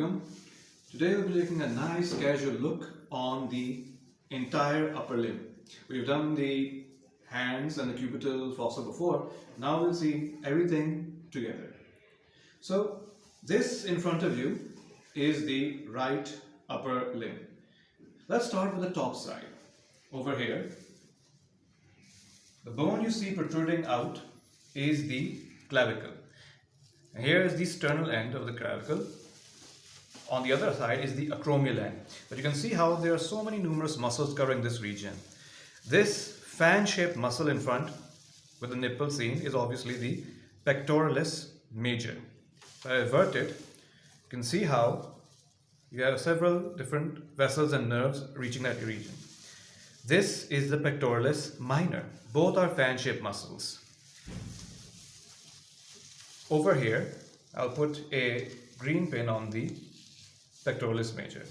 alaikum. Today we'll be taking a nice casual look on the entire upper limb. We've done the hands and the cubital fossa before. Now we'll see everything together. So this in front of you is the right upper limb. Let's start with the top side. Over here, the bone you see protruding out is the clavicle. Here is the sternal end of the clavicle. On the other side is the acromial end. But you can see how there are so many numerous muscles covering this region. This fan-shaped muscle in front with the nipple seen is obviously the pectoralis major. If I invert it, you can see how you have several different vessels and nerves reaching that region. This is the pectoralis minor. Both are fan-shaped muscles. Over here, I'll put a green pin on the pectoralis major.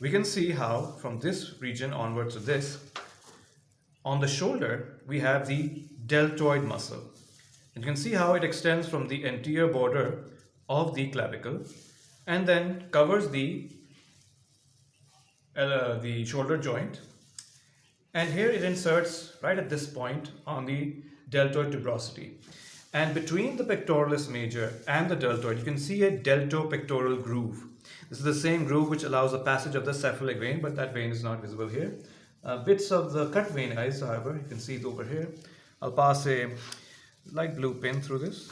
We can see how from this region onward to this, on the shoulder, we have the deltoid muscle. And you can see how it extends from the anterior border of the clavicle and then covers the, uh, the shoulder joint. And here it inserts right at this point on the deltoid tuberosity. And between the pectoralis major and the deltoid, you can see a deltopectoral groove. This is the same groove which allows the passage of the cephalic vein, but that vein is not visible here. Uh, bits of the cut vein eyes, however, you can see it over here. I'll pass a light blue pin through this.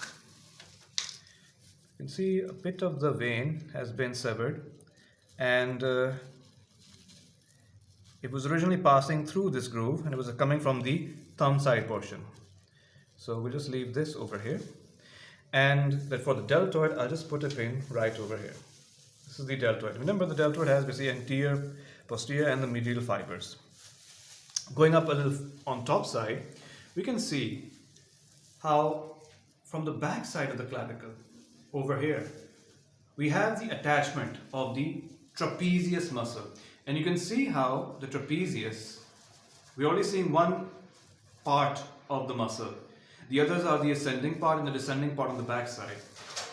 You can see a bit of the vein has been severed and uh, it was originally passing through this groove and it was coming from the thumb side portion. So we'll just leave this over here. And then for the deltoid, I'll just put a pin right over here. This is the deltoid. Remember the deltoid has basically anterior, posterior and the medial fibers. Going up a little on top side, we can see how from the back side of the clavicle over here, we have the attachment of the trapezius muscle. And you can see how the trapezius, we're only seeing one part of the muscle. The others are the ascending part and the descending part on the back side.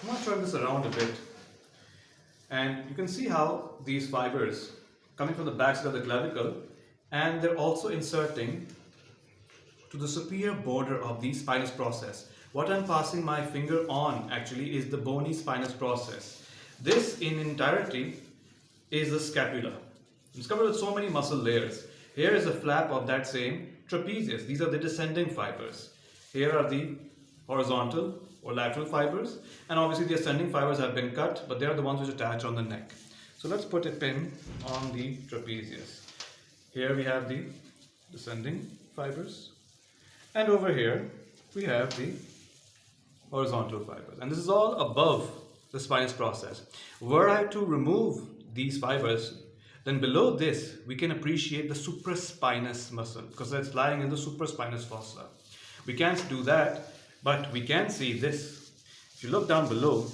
I'm going to turn this around a bit. And you can see how these fibers coming from the back side of the clavicle and they're also inserting to the superior border of the spinous process. What I'm passing my finger on actually is the bony spinous process. This in entirety is the scapula. It's covered with so many muscle layers. Here is a flap of that same trapezius. These are the descending fibers. Here are the horizontal or lateral fibers and obviously the ascending fibers have been cut but they are the ones which attach on the neck. So let's put a pin on the trapezius. Here we have the descending fibers and over here we have the horizontal fibers and this is all above the spinous process. Were I to remove these fibers then below this we can appreciate the supraspinous muscle because it's lying in the supraspinous fossa. We can't do that, but we can see this. If you look down below,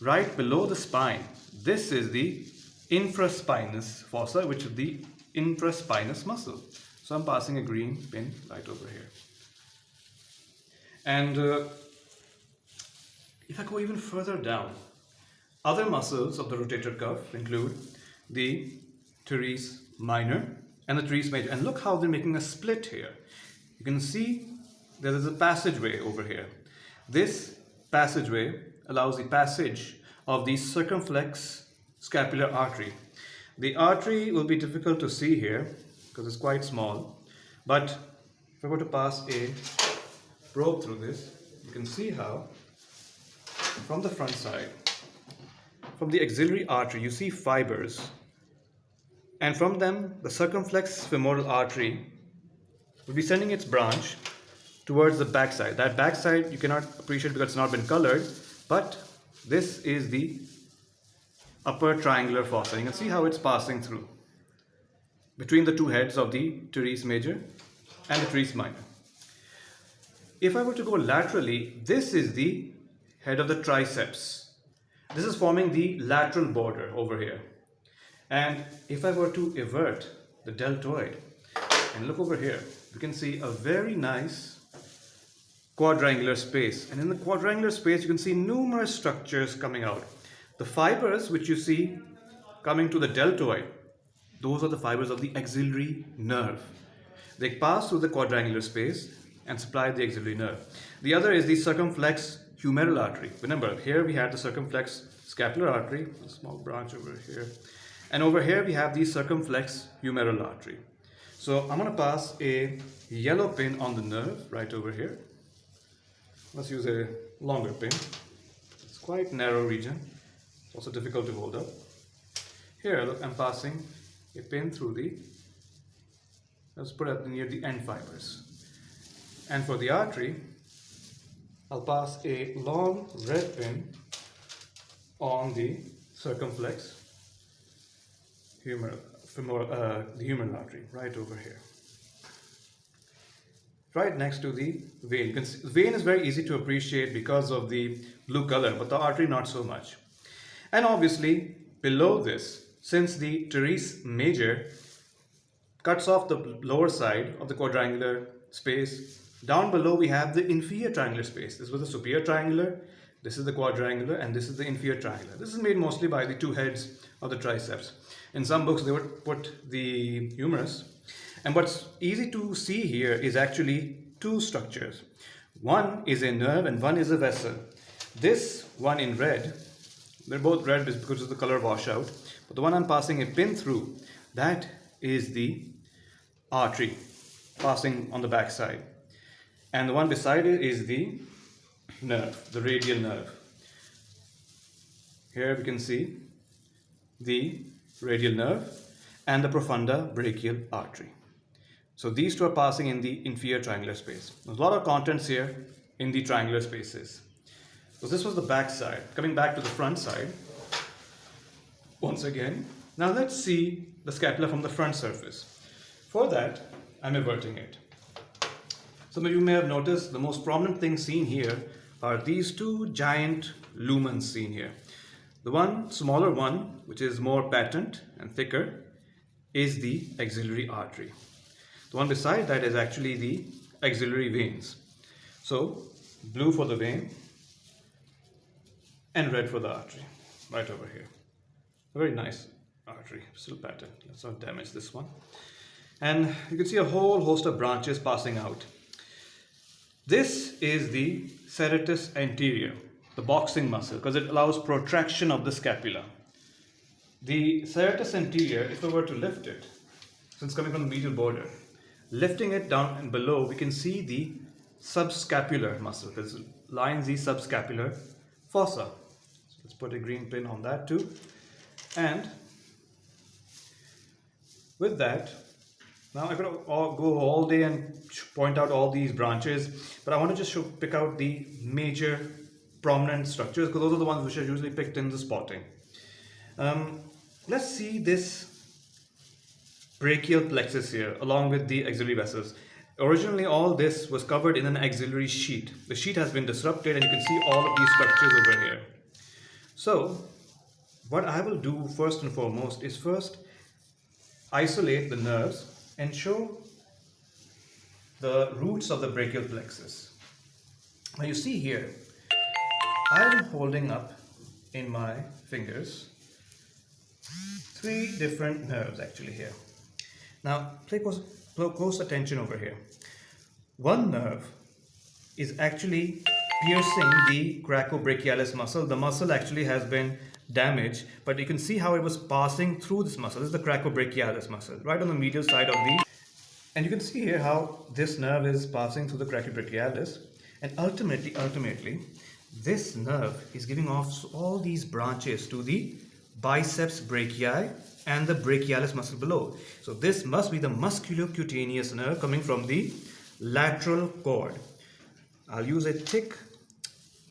right below the spine, this is the infraspinous fossa, which is the infraspinous muscle. So I'm passing a green pin right over here. And uh, if I go even further down, other muscles of the rotator cuff include the teres minor and the teres major. And look how they're making a split here. You can see there is a passageway over here. This passageway allows the passage of the circumflex scapular artery. The artery will be difficult to see here because it's quite small, but if I were to pass a probe through this, you can see how from the front side, from the axillary artery, you see fibers, and from them, the circumflex femoral artery will be sending its branch towards the backside. That backside you cannot appreciate because it's not been colored, but this is the upper triangular fossa. You can see how it's passing through between the two heads of the teres major and the teres minor. If I were to go laterally, this is the head of the triceps. This is forming the lateral border over here. And if I were to invert the deltoid and look over here, you can see a very nice quadrangular space. And in the quadrangular space, you can see numerous structures coming out. The fibers which you see coming to the deltoid, those are the fibers of the axillary nerve. They pass through the quadrangular space and supply the axillary nerve. The other is the circumflex humeral artery. Remember, here we had the circumflex scapular artery, a small branch over here. And over here we have the circumflex humeral artery. So I'm going to pass a yellow pin on the nerve right over here. Let's use a longer pin. It's quite narrow region. It's also difficult to hold up. Here, look, I'm passing a pin through the, let's put it near the end fibers. And for the artery, I'll pass a long red pin on the circumflex humeral, femoral, uh, the humeral artery, right over here. Right next to the vein. Vein is very easy to appreciate because of the blue color, but the artery not so much. And obviously, below this, since the teres major cuts off the lower side of the quadrangular space, down below we have the inferior triangular space. This was the superior triangular, this is the quadrangular, and this is the inferior triangular. This is made mostly by the two heads of the triceps. In some books, they would put the humerus. And what's easy to see here is actually two structures. One is a nerve and one is a vessel. This one in red, they're both red because of the color washout, but the one I'm passing a pin through, that is the artery passing on the back side. And the one beside it is the nerve, the radial nerve. Here we can see the radial nerve and the profunda brachial artery. So these two are passing in the inferior triangular space. There's a lot of contents here in the triangular spaces. So this was the back side. Coming back to the front side, once again, now let's see the scapula from the front surface. For that, I'm everting it. Some of you may have noticed the most prominent thing seen here are these two giant lumens seen here. The one smaller one, which is more patent and thicker, is the axillary artery. The one beside that is actually the axillary veins. So blue for the vein and red for the artery, right over here. A very nice artery, still patent. Let's not damage this one. And you can see a whole host of branches passing out. This is the serratus anterior the boxing muscle because it allows protraction of the scapula. The serratus anterior, if we were to lift it, since coming from the medial border, lifting it down and below, we can see the subscapular muscle because it lines the subscapular fossa. So let's put a green pin on that too. And with that, now I could go all day and point out all these branches, but I want to just show, pick out the major prominent structures because those are the ones which are usually picked in the spotting. Um, let's see this brachial plexus here along with the axillary vessels. Originally all this was covered in an axillary sheath. The sheet has been disrupted and you can see all of these structures over here. So what I will do first and foremost is first isolate the nerves and show the roots of the brachial plexus. Now you see here I'm holding up in my fingers three different nerves actually here. Now pay close, close attention over here. One nerve is actually piercing the coracobrachialis muscle. The muscle actually has been damaged, but you can see how it was passing through this muscle. This is the coracobrachialis muscle, right on the medial side of the... And you can see here how this nerve is passing through the coracobrachialis. And ultimately, ultimately, this nerve is giving off all these branches to the biceps brachii and the brachialis muscle below. So this must be the musculocutaneous nerve coming from the lateral cord. I'll use a thick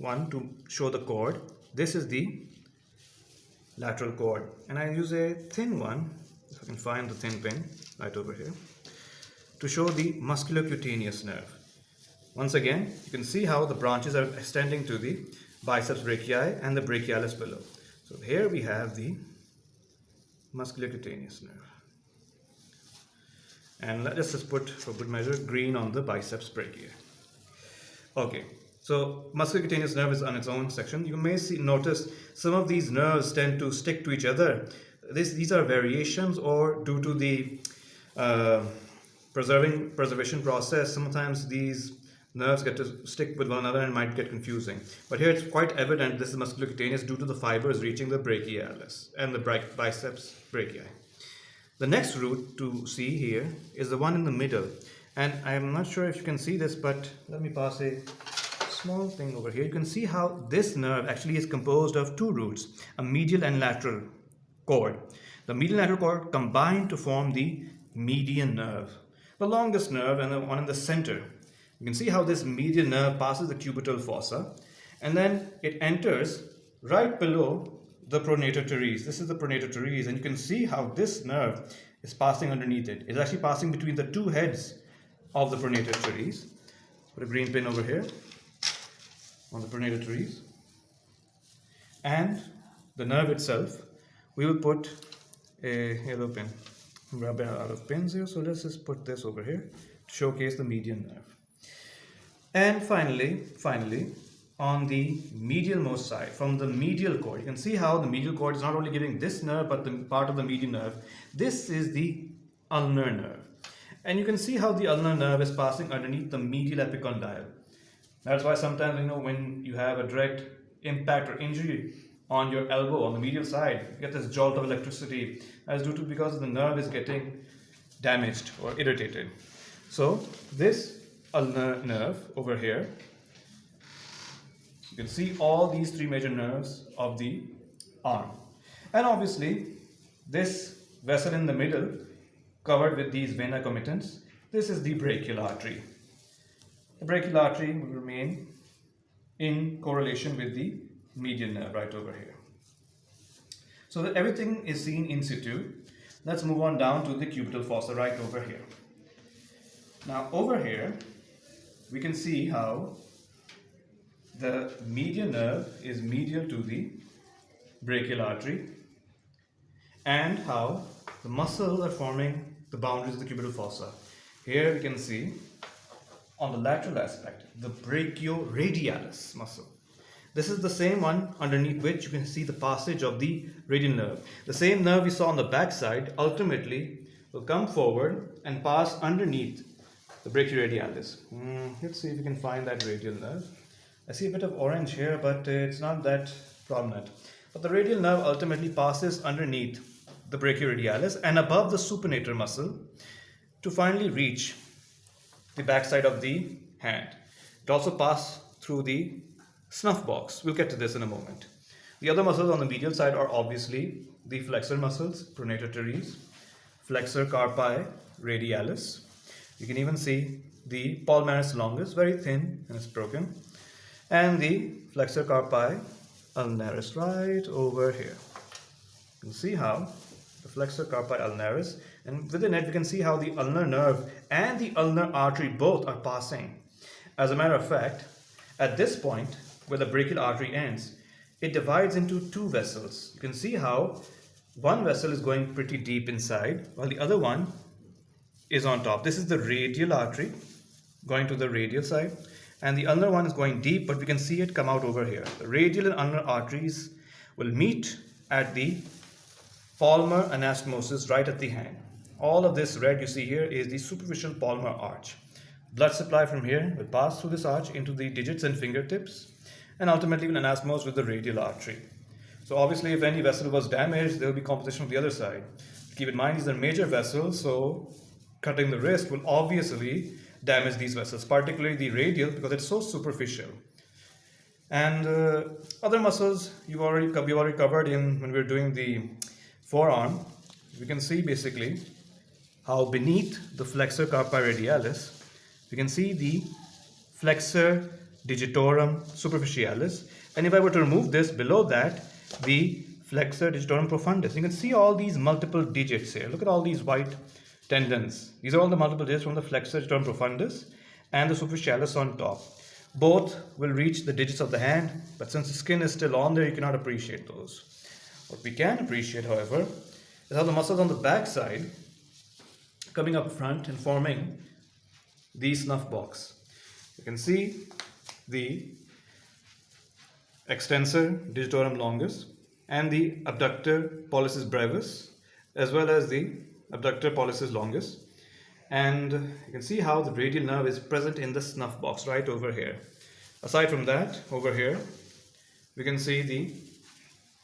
one to show the cord. This is the lateral cord and I use a thin one, if I can find the thin pin right over here, to show the musculocutaneous nerve. Once again, you can see how the branches are extending to the biceps brachii and the brachialis below. So here we have the musculocutaneous nerve. And let's just put, for good measure, green on the biceps brachii. Okay, So musculocutaneous nerve is on its own section. You may see notice some of these nerves tend to stick to each other. This, these are variations or due to the uh, preserving preservation process. Sometimes these nerves get to stick with one another and might get confusing. But here it's quite evident this is musculocutaneous due to the fibers reaching the brachialis and the biceps brachii. The next root to see here is the one in the middle. And I'm not sure if you can see this, but let me pass a small thing over here. You can see how this nerve actually is composed of two roots, a medial and lateral cord. The medial and lateral cord combine to form the median nerve, the longest nerve and the one in the center. You can see how this median nerve passes the cubital fossa and then it enters right below the pronator teres. This is the pronator teres and you can see how this nerve is passing underneath it. It's actually passing between the two heads of the pronator teres. Put a green pin over here on the pronator teres And the nerve itself, we will put a yellow pin. Rubbing out of pins here, so let's just put this over here to showcase the median nerve. And finally, finally, on the medial most side, from the medial cord, you can see how the medial cord is not only giving this nerve, but the part of the median nerve. This is the ulnar nerve. And you can see how the ulnar nerve is passing underneath the medial epicondyle. That's why sometimes, you know, when you have a direct impact or injury on your elbow on the medial side, you get this jolt of electricity as due to because the nerve is getting damaged or irritated. So this nerve over here, you can see all these three major nerves of the arm. And obviously, this vessel in the middle covered with these venae comitantes, this is the brachial artery. The brachial artery will remain in correlation with the median nerve right over here. So everything is seen in situ. Let's move on down to the cubital fossa right over here. Now over here, we can see how the median nerve is medial to the brachial artery and how the muscles are forming the boundaries of the cubital fossa. Here we can see on the lateral aspect, the brachioradialis muscle. This is the same one underneath which you can see the passage of the radial nerve. The same nerve we saw on the back side ultimately will come forward and pass underneath the brachioradialis. Mm, let's see if we can find that radial nerve. I see a bit of orange here, but it's not that prominent. But the radial nerve ultimately passes underneath the brachioradialis and above the supinator muscle to finally reach the backside of the hand. It also passes through the snuff box. We'll get to this in a moment. The other muscles on the medial side are obviously the flexor muscles, pronator teres, flexor carpi radialis. You can even see the palmaris longus, very thin and it's broken, and the flexor carpi ulnaris right over here. You can see how the flexor carpi ulnaris and within it we can see how the ulnar nerve and the ulnar artery both are passing. As a matter of fact, at this point where the brachial artery ends, it divides into two vessels. You can see how one vessel is going pretty deep inside while the other one is on top. This is the radial artery going to the radial side and the ulnar one is going deep but we can see it come out over here. The radial and ulnar arteries will meet at the palmar anastomosis right at the hand. All of this red you see here is the superficial palmar arch. Blood supply from here will pass through this arch into the digits and fingertips and ultimately will anastomose with the radial artery. So obviously if any vessel was damaged, there will be composition on the other side. Keep in mind these are major vessels, so cutting the wrist will obviously damage these vessels, particularly the radial because it's so superficial. And uh, other muscles you've already, we've already covered in when we we're doing the forearm, we can see basically how beneath the flexor carpi radialis, we can see the flexor digitorum superficialis. And if I were to remove this, below that, the flexor digitorum profundus. You can see all these multiple digits here. Look at all these white tendons. These are all the multiple digits from the flexor digitorum profundus and the superficialis on top. Both will reach the digits of the hand, but since the skin is still on there, you cannot appreciate those. What we can appreciate, however, is how the muscles on the back side coming up front and forming the snuff box. You can see the extensor digitorum longus and the abductor pollicis brevis as well as the abductor pollicis longus. And you can see how the radial nerve is present in the snuff box right over here. Aside from that over here we can see the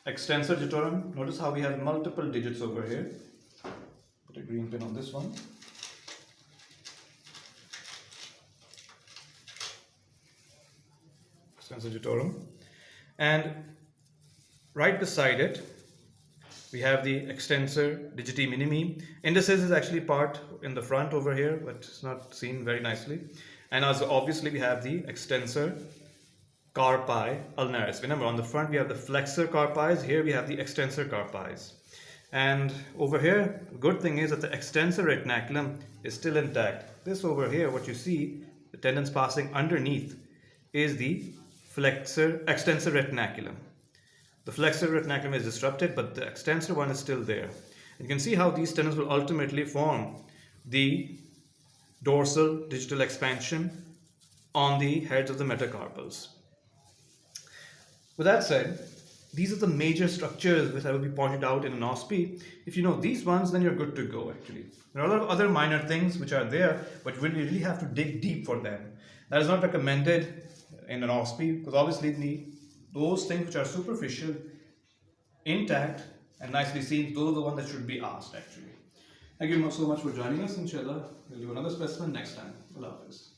extensor digitorum. Notice how we have multiple digits over here a green pin on this one. Extensor digitorum and right beside it we have the extensor digiti minimi. Indicis is actually part in the front over here but it's not seen very nicely. And as obviously we have the extensor carpi ulnaris. Remember on the front we have the flexor carpis. Here we have the extensor carpis and over here good thing is that the extensor retinaculum is still intact this over here what you see the tendons passing underneath is the flexor extensor retinaculum. The flexor retinaculum is disrupted, but the extensor one is still there. You can see how these tendons will ultimately form the dorsal digital expansion on the heads of the metacarpals. With that said, these are the major structures which I will be pointed out in an OSPE. If you know these ones, then you're good to go actually. There are a lot of other minor things which are there, but you really have to dig deep for them. That is not recommended in an OSPE because obviously the, those things which are superficial, intact and nicely seen, those are the ones that should be asked actually. Thank you so much for joining us. Inshallah, we'll do another specimen next time. Allah Hafiz.